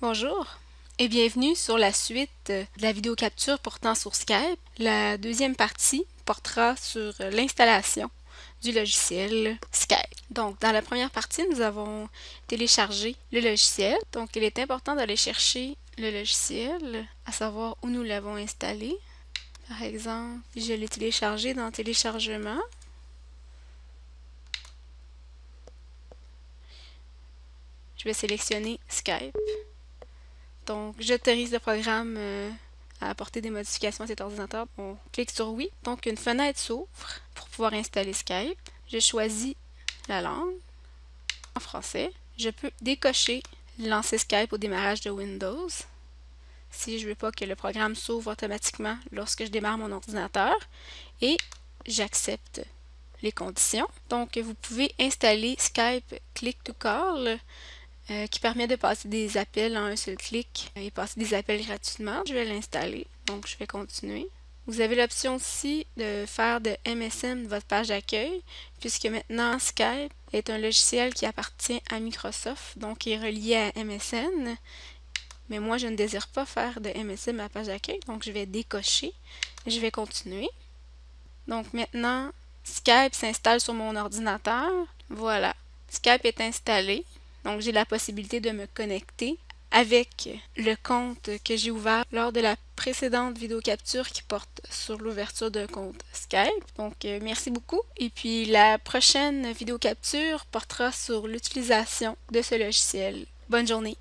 Bonjour et bienvenue sur la suite de la vidéo capture portant sur Skype. La deuxième partie portera sur l'installation du logiciel Skype. Donc, dans la première partie, nous avons téléchargé le logiciel. Donc, il est important d'aller chercher le logiciel, à savoir où nous l'avons installé. Par exemple, je l'ai téléchargé dans Téléchargement. Je vais sélectionner Skype. Donc, j'autorise le programme euh, à apporter des modifications à cet ordinateur. On clique sur Oui. Donc, une fenêtre s'ouvre pour pouvoir installer Skype. Je choisis la langue en français. Je peux décocher lancer Skype au démarrage de Windows si je ne veux pas que le programme s'ouvre automatiquement lorsque je démarre mon ordinateur et j'accepte les conditions. Donc, vous pouvez installer Skype Click to Call euh, qui permet de passer des appels en un seul clic et passer des appels gratuitement. Je vais l'installer, donc je vais continuer. Vous avez l'option aussi de faire de MSN votre page d'accueil, puisque maintenant Skype est un logiciel qui appartient à Microsoft, donc est relié à MSN. Mais moi, je ne désire pas faire de MSN ma page d'accueil, donc je vais décocher je vais continuer. Donc maintenant, Skype s'installe sur mon ordinateur. Voilà, Skype est installé. Donc, j'ai la possibilité de me connecter avec le compte que j'ai ouvert lors de la précédente vidéo capture qui porte sur l'ouverture d'un compte Skype. Donc, euh, merci beaucoup. Et puis, la prochaine vidéo capture portera sur l'utilisation de ce logiciel. Bonne journée!